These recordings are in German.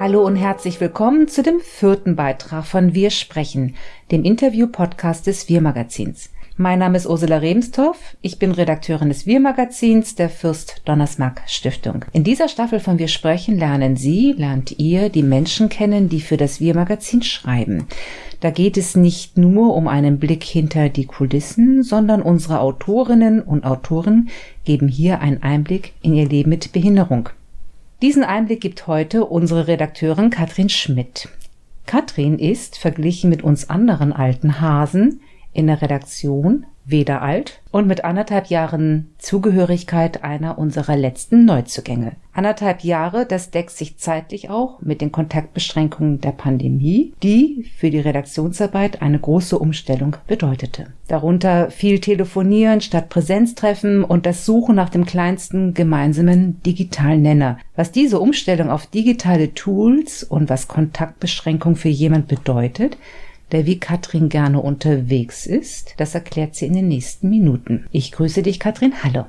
Hallo und herzlich willkommen zu dem vierten Beitrag von Wir sprechen, dem Interview-Podcast des Wir-Magazins. Mein Name ist Ursula Rebenstorff. Ich bin Redakteurin des Wir-Magazins der Fürst Donnersmarck Stiftung. In dieser Staffel von Wir sprechen lernen Sie, lernt ihr die Menschen kennen, die für das Wir-Magazin schreiben. Da geht es nicht nur um einen Blick hinter die Kulissen, sondern unsere Autorinnen und Autoren geben hier einen Einblick in ihr Leben mit Behinderung. Diesen Einblick gibt heute unsere Redakteurin Katrin Schmidt. Katrin ist, verglichen mit uns anderen alten Hasen, in der Redaktion weder alt und mit anderthalb Jahren Zugehörigkeit einer unserer letzten Neuzugänge. Anderthalb Jahre, das deckt sich zeitlich auch mit den Kontaktbeschränkungen der Pandemie, die für die Redaktionsarbeit eine große Umstellung bedeutete. Darunter viel Telefonieren statt Präsenztreffen und das Suchen nach dem kleinsten gemeinsamen digitalen Nenner. Was diese Umstellung auf digitale Tools und was Kontaktbeschränkung für jemand bedeutet, der wie Katrin gerne unterwegs ist. Das erklärt sie in den nächsten Minuten. Ich grüße dich, Katrin. Hallo.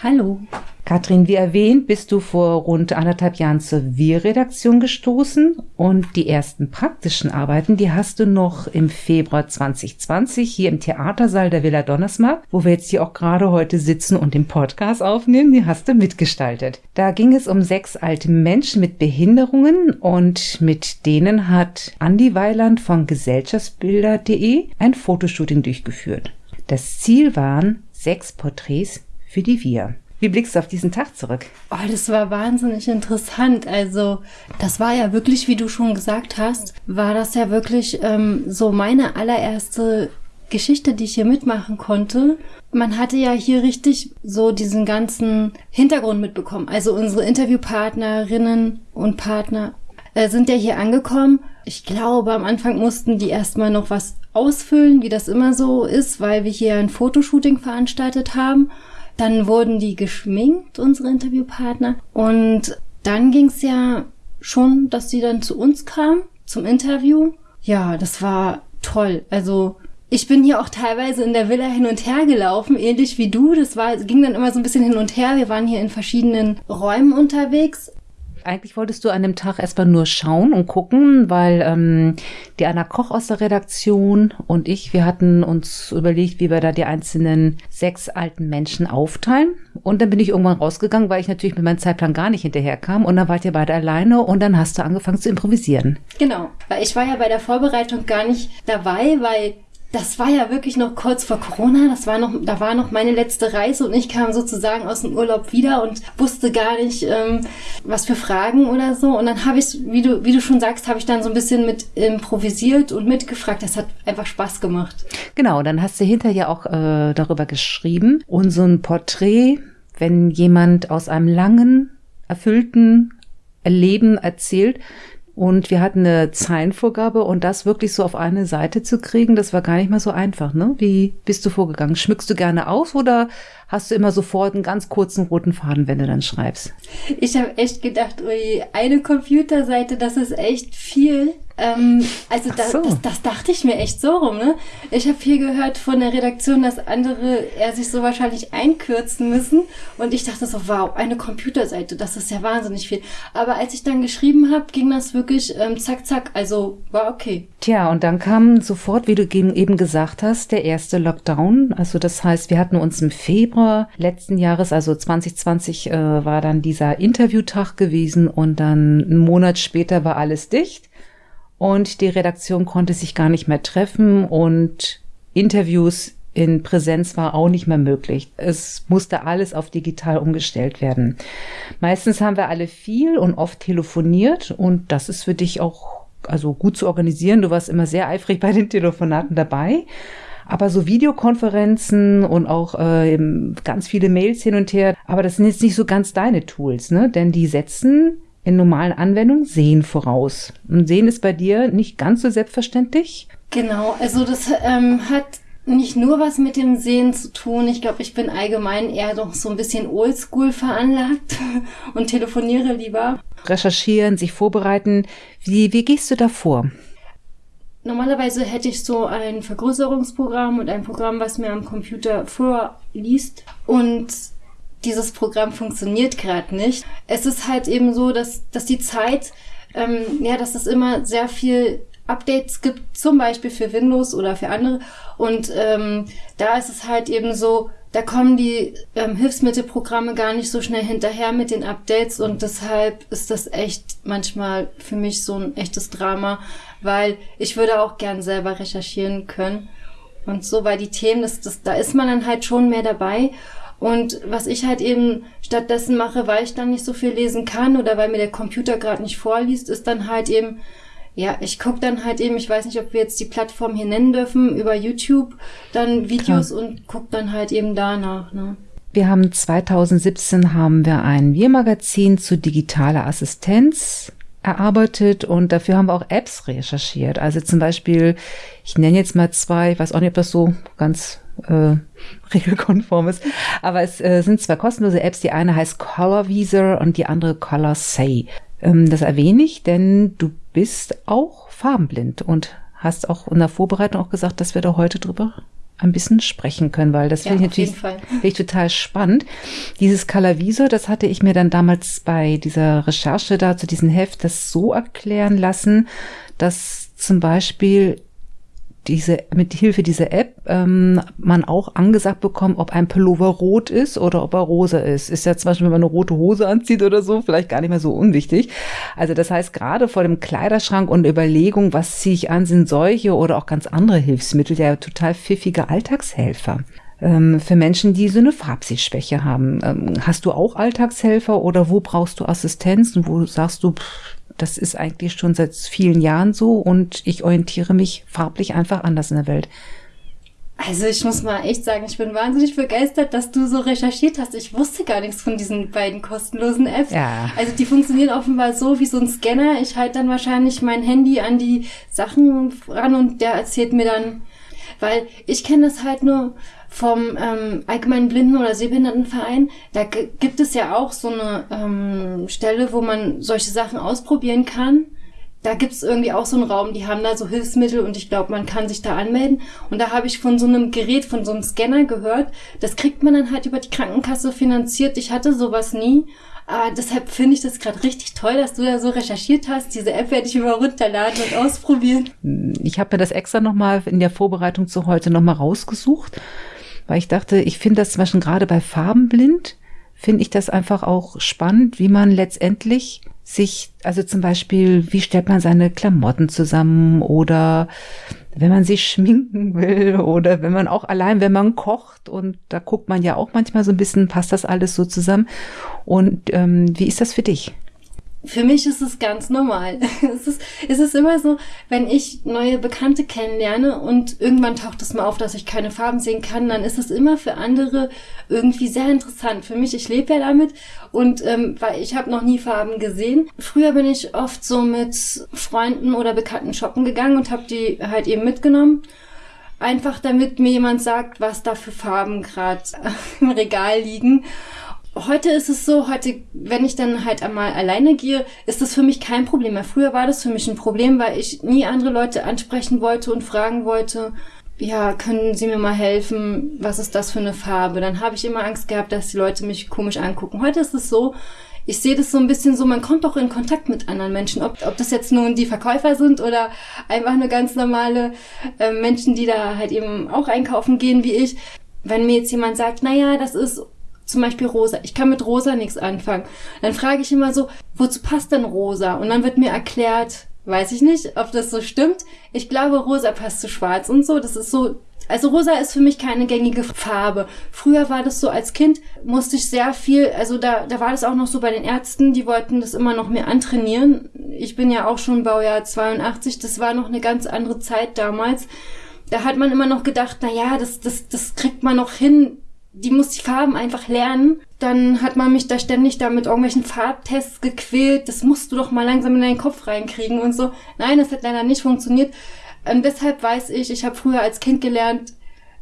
Hallo. Katrin, wie erwähnt, bist du vor rund anderthalb Jahren zur Wir-Redaktion gestoßen und die ersten praktischen Arbeiten, die hast du noch im Februar 2020 hier im Theatersaal der Villa Donnersmarck, wo wir jetzt hier auch gerade heute sitzen und den Podcast aufnehmen, die hast du mitgestaltet. Da ging es um sechs alte Menschen mit Behinderungen und mit denen hat Andi Weiland von gesellschaftsbilder.de ein Fotoshooting durchgeführt. Das Ziel waren sechs Porträts für die Wir. Wie blickst du auf diesen Tag zurück? Oh, das war wahnsinnig interessant. Also, das war ja wirklich, wie du schon gesagt hast, war das ja wirklich ähm, so meine allererste Geschichte, die ich hier mitmachen konnte. Man hatte ja hier richtig so diesen ganzen Hintergrund mitbekommen. Also unsere Interviewpartnerinnen und Partner äh, sind ja hier angekommen. Ich glaube, am Anfang mussten die erstmal noch was ausfüllen, wie das immer so ist, weil wir hier ein Fotoshooting veranstaltet haben. Dann wurden die geschminkt, unsere Interviewpartner. Und dann ging es ja schon, dass sie dann zu uns kam, zum Interview. Ja, das war toll. Also ich bin hier auch teilweise in der Villa hin und her gelaufen, ähnlich wie du. Das war, ging dann immer so ein bisschen hin und her. Wir waren hier in verschiedenen Räumen unterwegs eigentlich wolltest du an dem Tag erstmal nur schauen und gucken, weil ähm, die Anna Koch aus der Redaktion und ich, wir hatten uns überlegt, wie wir da die einzelnen sechs alten Menschen aufteilen. Und dann bin ich irgendwann rausgegangen, weil ich natürlich mit meinem Zeitplan gar nicht hinterherkam. Und dann wart ihr beide alleine und dann hast du angefangen zu improvisieren. Genau, weil ich war ja bei der Vorbereitung gar nicht dabei, weil das war ja wirklich noch kurz vor Corona. Das war noch, da war noch meine letzte Reise und ich kam sozusagen aus dem Urlaub wieder und wusste gar nicht, ähm, was für Fragen oder so. Und dann habe ich, wie du, wie du schon sagst, habe ich dann so ein bisschen mit improvisiert und mitgefragt. Das hat einfach Spaß gemacht. Genau, dann hast du hinterher auch äh, darüber geschrieben. Und so ein Porträt, wenn jemand aus einem langen, erfüllten Leben erzählt, und wir hatten eine Zeilenvorgabe und das wirklich so auf eine Seite zu kriegen, das war gar nicht mal so einfach. Ne? Wie bist du vorgegangen? Schmückst du gerne aus oder hast du immer sofort einen ganz kurzen roten Faden, wenn du dann schreibst? Ich habe echt gedacht, ui, eine Computerseite, das ist echt viel. Ähm, also da, so. das, das dachte ich mir echt so rum. Ne? Ich habe viel gehört von der Redaktion, dass andere er sich so wahrscheinlich einkürzen müssen. Und ich dachte so, wow, eine Computerseite, das ist ja wahnsinnig viel. Aber als ich dann geschrieben habe, ging das wirklich ähm, zack, zack. Also war okay. Tja, und dann kam sofort, wie du eben gesagt hast, der erste Lockdown. Also das heißt, wir hatten uns im Februar letzten Jahres, also 2020, äh, war dann dieser Interviewtag gewesen und dann einen Monat später war alles dicht und die Redaktion konnte sich gar nicht mehr treffen und Interviews in Präsenz war auch nicht mehr möglich. Es musste alles auf digital umgestellt werden. Meistens haben wir alle viel und oft telefoniert und das ist für dich auch also gut zu organisieren. Du warst immer sehr eifrig bei den Telefonaten dabei. Aber so Videokonferenzen und auch äh, ganz viele Mails hin und her, aber das sind jetzt nicht so ganz deine Tools, ne? Denn die setzen in normalen Anwendungen Sehen voraus. Und Sehen ist bei dir nicht ganz so selbstverständlich? Genau, also das ähm, hat nicht nur was mit dem Sehen zu tun. Ich glaube, ich bin allgemein eher noch so ein bisschen oldschool veranlagt und telefoniere lieber. Recherchieren, sich vorbereiten. Wie, wie gehst du da vor? Normalerweise hätte ich so ein Vergrößerungsprogramm und ein Programm, was mir am Computer vorliest. Und dieses Programm funktioniert gerade nicht. Es ist halt eben so, dass, dass die Zeit ähm, ja, dass es immer sehr viel Updates gibt, zum Beispiel für Windows oder für andere. Und ähm, da ist es halt eben so, da kommen die ähm, Hilfsmittelprogramme gar nicht so schnell hinterher mit den Updates und deshalb ist das echt manchmal für mich so ein echtes Drama, weil ich würde auch gern selber recherchieren können und so, weil die Themen, das, das, da ist man dann halt schon mehr dabei und was ich halt eben stattdessen mache, weil ich dann nicht so viel lesen kann oder weil mir der Computer gerade nicht vorliest, ist dann halt eben ja, ich gucke dann halt eben, ich weiß nicht, ob wir jetzt die Plattform hier nennen dürfen, über YouTube dann Videos Klar. und gucke dann halt eben danach. Ne? Wir haben 2017 haben wir ein Wir-Magazin zu digitaler Assistenz erarbeitet und dafür haben wir auch Apps recherchiert. Also zum Beispiel, ich nenne jetzt mal zwei, ich weiß auch nicht, ob das so ganz äh, regelkonform ist, aber es äh, sind zwei kostenlose Apps. Die eine heißt Color Visor und die andere Color Say. Ähm, das erwähne ich, denn du bist auch farbenblind und hast auch in der Vorbereitung auch gesagt, dass wir da heute drüber ein bisschen sprechen können, weil das ja, finde ich natürlich find ich total spannend. Dieses Colorvisor, das hatte ich mir dann damals bei dieser Recherche da zu diesem Heft das so erklären lassen, dass zum Beispiel diese, mit Hilfe dieser App ähm, man auch angesagt bekommt, ob ein Pullover rot ist oder ob er rosa ist. Ist ja zum Beispiel, wenn man eine rote Hose anzieht oder so, vielleicht gar nicht mehr so unwichtig. Also das heißt, gerade vor dem Kleiderschrank und Überlegung, was ziehe ich an, sind solche oder auch ganz andere Hilfsmittel ja total pfiffige Alltagshelfer ähm, für Menschen, die so eine Farbsehschwäche haben. Ähm, hast du auch Alltagshelfer oder wo brauchst du Assistenz und wo sagst du, pff, das ist eigentlich schon seit vielen Jahren so und ich orientiere mich farblich einfach anders in der Welt. Also ich muss mal echt sagen, ich bin wahnsinnig begeistert, dass du so recherchiert hast. Ich wusste gar nichts von diesen beiden kostenlosen Apps. Ja. Also die funktionieren offenbar so wie so ein Scanner. Ich halte dann wahrscheinlich mein Handy an die Sachen ran und der erzählt mir dann, weil ich kenne das halt nur vom ähm, Allgemeinen Blinden- oder Sehbehindertenverein. Da gibt es ja auch so eine ähm, Stelle, wo man solche Sachen ausprobieren kann. Da gibt's irgendwie auch so einen Raum, die haben da so Hilfsmittel und ich glaube, man kann sich da anmelden. Und da habe ich von so einem Gerät, von so einem Scanner gehört. Das kriegt man dann halt über die Krankenkasse finanziert. Ich hatte sowas nie. Aber deshalb finde ich das gerade richtig toll, dass du da so recherchiert hast. Diese App werde ich immer runterladen und ausprobieren. Ich habe mir das extra nochmal in der Vorbereitung zu heute nochmal rausgesucht weil ich dachte, ich finde das zum Beispiel gerade bei Farbenblind, finde ich das einfach auch spannend, wie man letztendlich sich, also zum Beispiel, wie stellt man seine Klamotten zusammen oder wenn man sich schminken will oder wenn man auch allein, wenn man kocht und da guckt man ja auch manchmal so ein bisschen, passt das alles so zusammen. Und ähm, wie ist das für dich? Für mich ist es ganz normal. es, ist, es ist immer so, wenn ich neue Bekannte kennenlerne und irgendwann taucht es mal auf, dass ich keine Farben sehen kann, dann ist es immer für andere irgendwie sehr interessant. Für mich, ich lebe ja damit und ähm, weil ich habe noch nie Farben gesehen. Früher bin ich oft so mit Freunden oder Bekannten shoppen gegangen und habe die halt eben mitgenommen. Einfach damit mir jemand sagt, was da für Farben gerade im Regal liegen heute ist es so, heute, wenn ich dann halt einmal alleine gehe, ist das für mich kein Problem mehr. Früher war das für mich ein Problem, weil ich nie andere Leute ansprechen wollte und fragen wollte, ja, können Sie mir mal helfen? Was ist das für eine Farbe? Dann habe ich immer Angst gehabt, dass die Leute mich komisch angucken. Heute ist es so, ich sehe das so ein bisschen so, man kommt auch in Kontakt mit anderen Menschen, ob, ob das jetzt nun die Verkäufer sind oder einfach nur ganz normale äh, Menschen, die da halt eben auch einkaufen gehen wie ich. Wenn mir jetzt jemand sagt, na ja, das ist zum Beispiel rosa. Ich kann mit rosa nichts anfangen. Dann frage ich immer so, wozu passt denn rosa? Und dann wird mir erklärt, weiß ich nicht, ob das so stimmt. Ich glaube, rosa passt zu schwarz und so. Das ist so, also rosa ist für mich keine gängige Farbe. Früher war das so, als Kind musste ich sehr viel, also da, da war das auch noch so bei den Ärzten, die wollten das immer noch mehr antrainieren. Ich bin ja auch schon Baujahr 82, das war noch eine ganz andere Zeit damals. Da hat man immer noch gedacht, na ja, das, das, das kriegt man noch hin, die muss die Farben einfach lernen. Dann hat man mich da ständig da mit irgendwelchen Farbtests gequält. Das musst du doch mal langsam in deinen Kopf reinkriegen und so. Nein, das hat leider nicht funktioniert. Ähm, deshalb weiß ich, ich habe früher als Kind gelernt,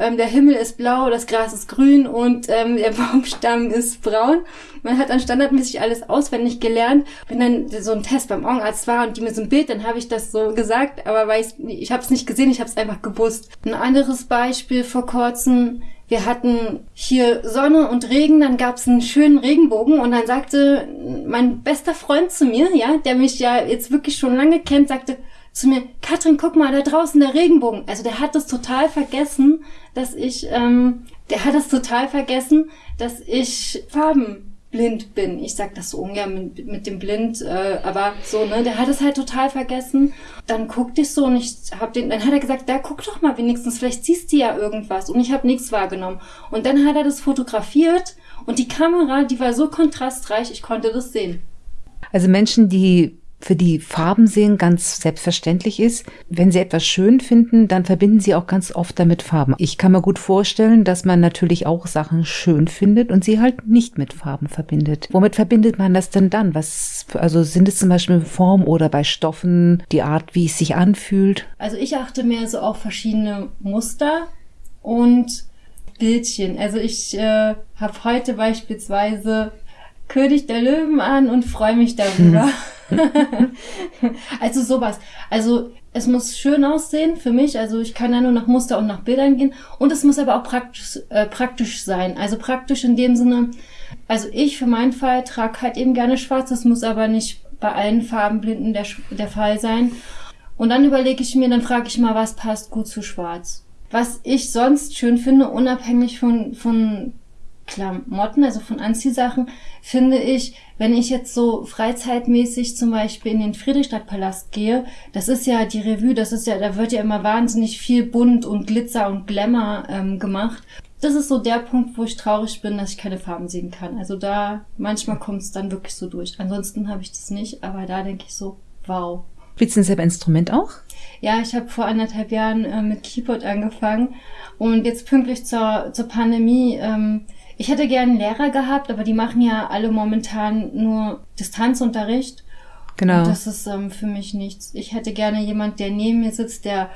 ähm, der Himmel ist blau, das Gras ist grün und ähm, der Baumstamm ist braun. Man hat dann standardmäßig alles auswendig gelernt. Wenn dann so ein Test beim Augenarzt war und die mir so ein Bild, dann habe ich das so gesagt, aber weil ich, ich habe es nicht gesehen, ich habe es einfach gewusst. Ein anderes Beispiel vor kurzem, wir hatten hier Sonne und Regen, dann gab es einen schönen Regenbogen und dann sagte mein bester Freund zu mir, ja, der mich ja jetzt wirklich schon lange kennt, sagte zu mir, Katrin, guck mal, da draußen der Regenbogen. Also der hat das total vergessen, dass ich, ähm, der hat es total vergessen, dass ich Farben blind bin. Ich sag das so ungern mit, mit dem Blind, äh, aber so, ne, der hat es halt total vergessen. Dann guckte ich so und ich hab den, dann hat er gesagt, da guck doch mal wenigstens, vielleicht siehst du ja irgendwas. Und ich habe nichts wahrgenommen. Und dann hat er das fotografiert und die Kamera, die war so kontrastreich, ich konnte das sehen. Also Menschen, die für die Farben sehen ganz selbstverständlich ist. Wenn sie etwas schön finden, dann verbinden sie auch ganz oft damit Farben. Ich kann mir gut vorstellen, dass man natürlich auch Sachen schön findet und sie halt nicht mit Farben verbindet. Womit verbindet man das denn dann? Was, also sind es zum Beispiel Form oder bei Stoffen die Art, wie es sich anfühlt? Also ich achte mehr so auf verschiedene Muster und Bildchen. Also ich äh, habe heute beispielsweise König der Löwen an und freue mich darüber. also sowas. Also es muss schön aussehen für mich. Also ich kann ja nur nach Muster und nach Bildern gehen. Und es muss aber auch praktisch, äh, praktisch sein. Also praktisch in dem Sinne, also ich für meinen Fall trage halt eben gerne schwarz. Das muss aber nicht bei allen Farbenblinden der, der Fall sein. Und dann überlege ich mir, dann frage ich mal, was passt gut zu schwarz. Was ich sonst schön finde, unabhängig von, von Klamotten, also von Anziehsachen, finde ich, wenn ich jetzt so freizeitmäßig zum Beispiel in den Friedrichstadtpalast gehe, das ist ja die Revue, das ist ja, da wird ja immer wahnsinnig viel bunt und Glitzer und Glamour ähm, gemacht. Das ist so der Punkt, wo ich traurig bin, dass ich keine Farben sehen kann. Also da, manchmal kommt es dann wirklich so durch. Ansonsten habe ich das nicht, aber da denke ich so, wow. Spielst du selber Instrument auch? Ja, ich habe vor anderthalb Jahren äh, mit Keyboard angefangen und jetzt pünktlich zur, zur Pandemie ähm, ich hätte gerne Lehrer gehabt, aber die machen ja alle momentan nur Distanzunterricht. Genau. Und das ist ähm, für mich nichts. Ich hätte gerne jemand, der neben mir sitzt, der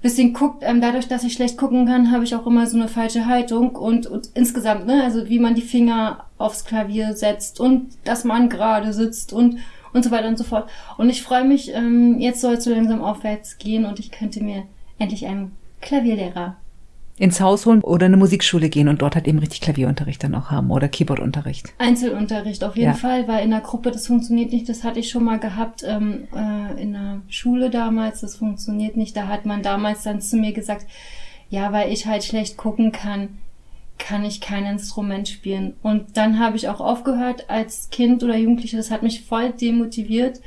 bisschen guckt. Ähm, dadurch, dass ich schlecht gucken kann, habe ich auch immer so eine falsche Haltung und, und insgesamt, ne, also wie man die Finger aufs Klavier setzt und dass man gerade sitzt und und so weiter und so fort. Und ich freue mich, ähm, jetzt soll es so langsam aufwärts gehen und ich könnte mir endlich einen Klavierlehrer ins Haus holen oder eine Musikschule gehen und dort halt eben richtig Klavierunterricht dann auch haben oder Keyboardunterricht. Einzelunterricht auf jeden ja. Fall, weil in der Gruppe das funktioniert nicht. Das hatte ich schon mal gehabt ähm, äh, in der Schule damals. Das funktioniert nicht. Da hat man damals dann zu mir gesagt, ja, weil ich halt schlecht gucken kann, kann ich kein Instrument spielen. Und dann habe ich auch aufgehört als Kind oder Jugendliche. Das hat mich voll demotiviert.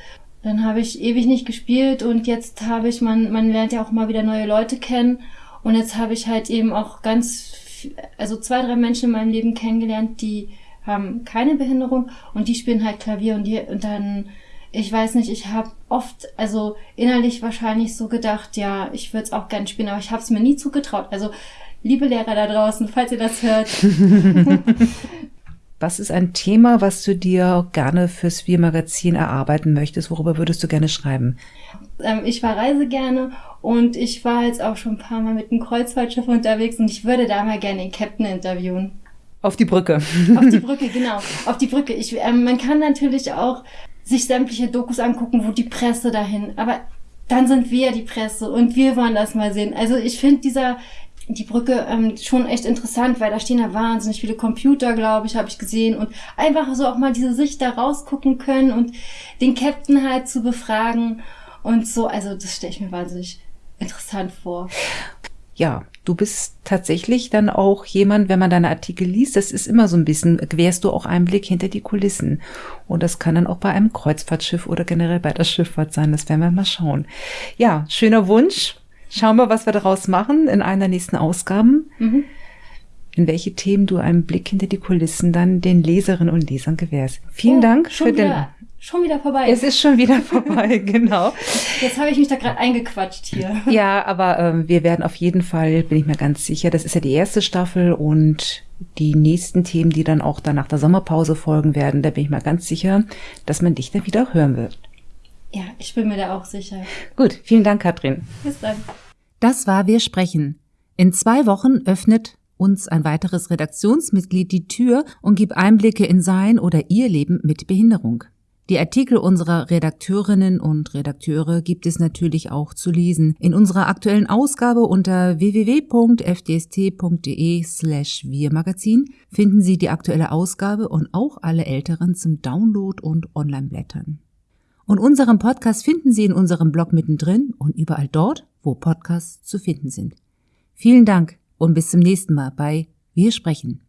Dann habe ich ewig nicht gespielt und jetzt habe ich, man, man lernt ja auch mal wieder neue Leute kennen. Und jetzt habe ich halt eben auch ganz, also zwei, drei Menschen in meinem Leben kennengelernt, die haben keine Behinderung und die spielen halt Klavier und die und dann ich weiß nicht, ich habe oft, also innerlich wahrscheinlich so gedacht, ja, ich würde es auch gerne spielen, aber ich habe es mir nie zugetraut. Also liebe Lehrer da draußen, falls ihr das hört. was ist ein Thema, was du dir gerne fürs Wir-Magazin erarbeiten möchtest? Worüber würdest du gerne schreiben? Ähm, ich verreise gerne und ich war jetzt auch schon ein paar Mal mit einem Kreuzfahrtschiff unterwegs und ich würde da mal gerne den Captain interviewen. Auf die Brücke. Auf die Brücke, genau. Auf die Brücke. Ich, ähm, man kann natürlich auch sich sämtliche Dokus angucken, wo die Presse dahin. Aber dann sind wir die Presse und wir wollen das mal sehen. Also ich finde dieser die Brücke ähm, schon echt interessant, weil da stehen ja wahnsinnig viele Computer, glaube ich, habe ich gesehen und einfach so auch mal diese Sicht da rausgucken können und den Captain halt zu befragen und so. Also das stelle ich mir wahnsinnig interessant vor. Ja, du bist tatsächlich dann auch jemand, wenn man deine Artikel liest, das ist immer so ein bisschen, gewährst du auch einen Blick hinter die Kulissen. Und das kann dann auch bei einem Kreuzfahrtschiff oder generell bei der Schifffahrt sein. Das werden wir mal schauen. Ja, schöner Wunsch. Schauen wir, was wir daraus machen in einer der nächsten Ausgaben. Mhm. In welche Themen du einen Blick hinter die Kulissen dann den Leserinnen und Lesern gewährst. Vielen oh, Dank für den schon wieder vorbei. Es ist schon wieder vorbei, genau. Jetzt habe ich mich da gerade eingequatscht hier. Ja, aber ähm, wir werden auf jeden Fall, bin ich mir ganz sicher, das ist ja die erste Staffel und die nächsten Themen, die dann auch dann nach der Sommerpause folgen werden, da bin ich mir ganz sicher, dass man dich dann wieder hören wird. Ja, ich bin mir da auch sicher. Gut, vielen Dank, Katrin. Bis dann. Das war Wir sprechen. In zwei Wochen öffnet uns ein weiteres Redaktionsmitglied die Tür und gibt Einblicke in sein oder ihr Leben mit Behinderung. Die Artikel unserer Redakteurinnen und Redakteure gibt es natürlich auch zu lesen. In unserer aktuellen Ausgabe unter www.fdst.de slash wirmagazin finden Sie die aktuelle Ausgabe und auch alle älteren zum Download und Online-Blättern. Und unseren Podcast finden Sie in unserem Blog mittendrin und überall dort, wo Podcasts zu finden sind. Vielen Dank und bis zum nächsten Mal bei Wir sprechen